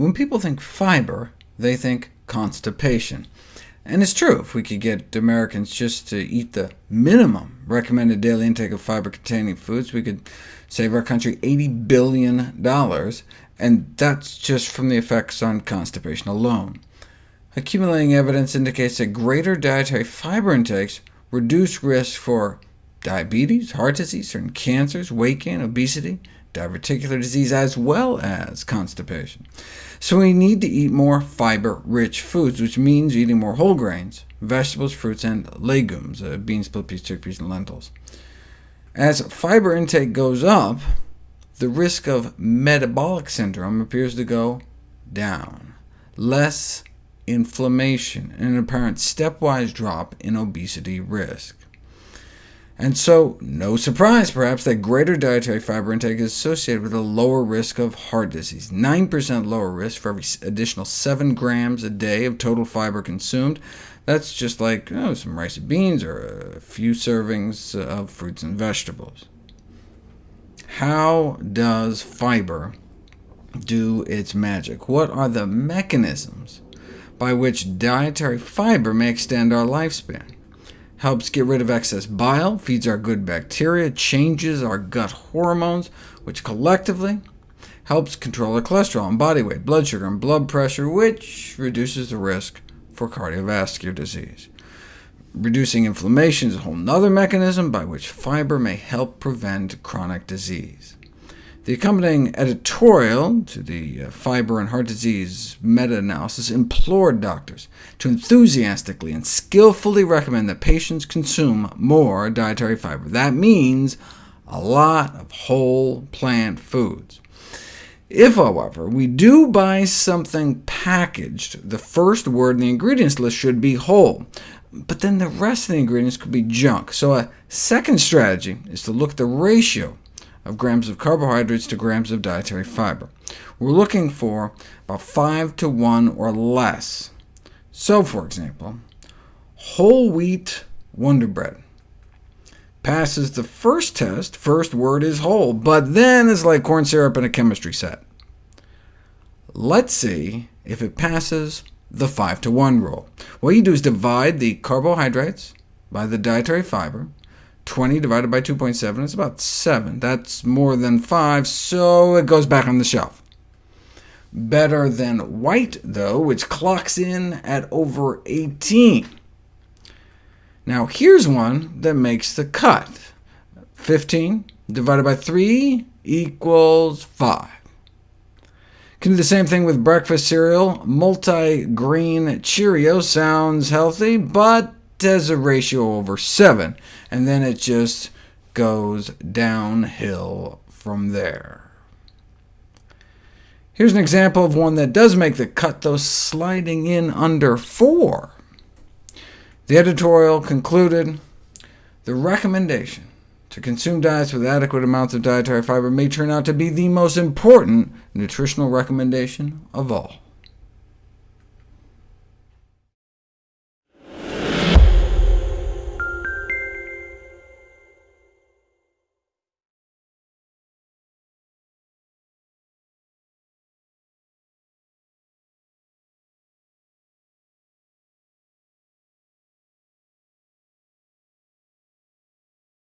When people think fiber, they think constipation. And it's true, if we could get Americans just to eat the minimum recommended daily intake of fiber-containing foods, we could save our country $80 billion, and that's just from the effects on constipation alone. Accumulating evidence indicates that greater dietary fiber intakes reduce risk for diabetes, heart disease, certain cancers, weight gain, obesity, diverticular disease, as well as constipation. So we need to eat more fiber-rich foods, which means eating more whole grains, vegetables, fruits, and legumes, uh, beans, split peas, chickpeas, and lentils. As fiber intake goes up, the risk of metabolic syndrome appears to go down. Less inflammation, and an apparent stepwise drop in obesity risk. And so, no surprise perhaps that greater dietary fiber intake is associated with a lower risk of heart disease, 9% lower risk for every additional 7 grams a day of total fiber consumed. That's just like oh, some rice and beans or a few servings of fruits and vegetables. How does fiber do its magic? What are the mechanisms by which dietary fiber may extend our lifespan? Helps get rid of excess bile, feeds our good bacteria, changes our gut hormones, which collectively helps control our cholesterol and body weight, blood sugar, and blood pressure, which reduces the risk for cardiovascular disease. Reducing inflammation is a whole other mechanism by which fiber may help prevent chronic disease. The accompanying editorial to the uh, Fiber and Heart Disease meta-analysis implored doctors to enthusiastically and skillfully recommend that patients consume more dietary fiber. That means a lot of whole plant foods. If, however, we do buy something packaged, the first word in the ingredients list should be whole, but then the rest of the ingredients could be junk. So a second strategy is to look at the ratio of grams of carbohydrates to grams of dietary fiber. We're looking for about 5 to 1 or less. So, for example, whole wheat Wonder Bread passes the first test, first word is whole, but then it's like corn syrup in a chemistry set. Let's see if it passes the 5 to 1 rule. What you do is divide the carbohydrates by the dietary fiber, 20 divided by 2.7 is about 7. That's more than 5, so it goes back on the shelf. Better than white, though, which clocks in at over 18. Now here's one that makes the cut. 15 divided by 3 equals 5. Can do the same thing with breakfast cereal. Multi-grain Cheerio sounds healthy, but has a ratio over 7, and then it just goes downhill from there. Here's an example of one that does make the cut, though sliding in under 4. The editorial concluded, the recommendation to consume diets with adequate amounts of dietary fiber may turn out to be the most important nutritional recommendation of all.